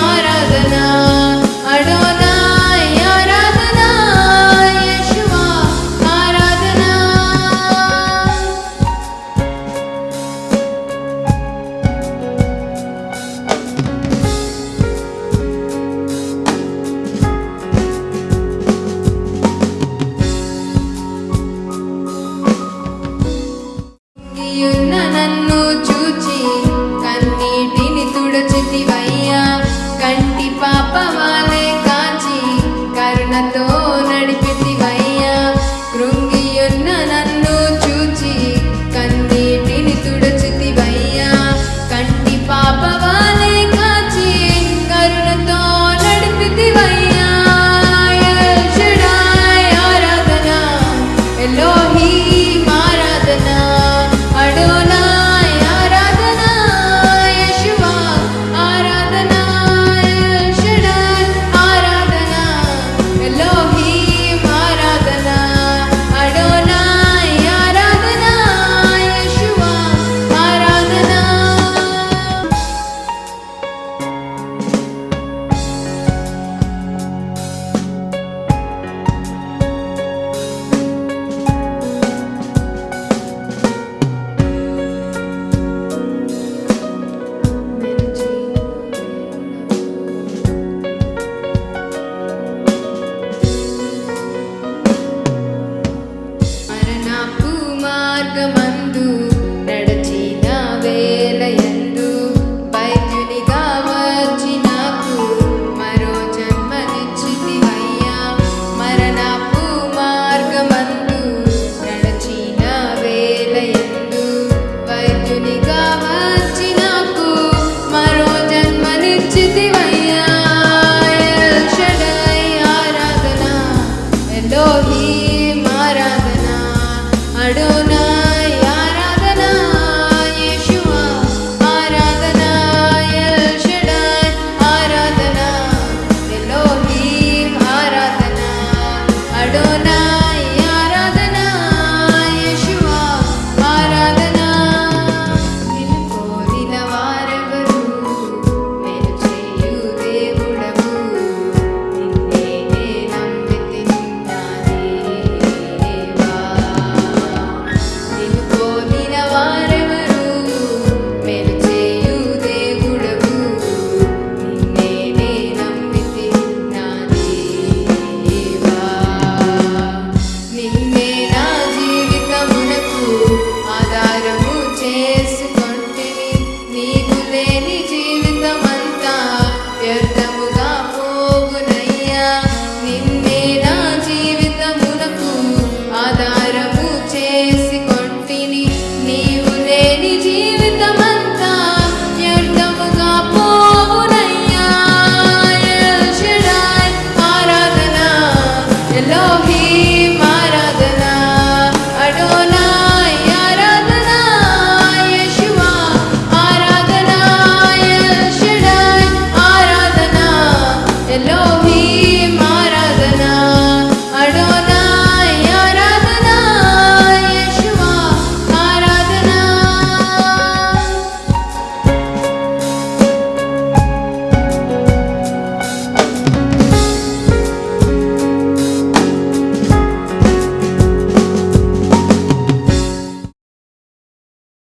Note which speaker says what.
Speaker 1: Aradhana a.